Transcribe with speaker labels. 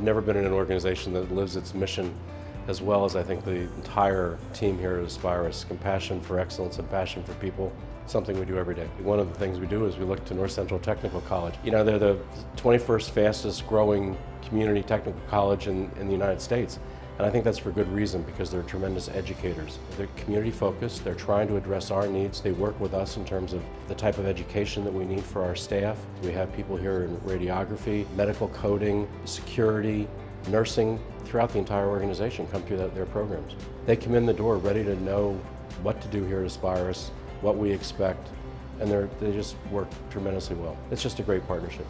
Speaker 1: I've never been in an organization that lives its mission as well as I think the entire team here at Aspirus. Compassion for excellence and passion for people, something we do every day. One of the things we do is we look to North Central Technical College. You know, they're the 21st fastest growing community technical college in, in the United States. And I think that's for good reason because they're tremendous educators. They're community focused, they're trying to address our needs. They work with us in terms of the type of education that we need for our staff. We have people here in radiography, medical coding, security, nursing, throughout the entire organization come through their programs. They come in the door ready to know what to do here at Aspirus, what we expect, and they just work tremendously well. It's just a great partnership.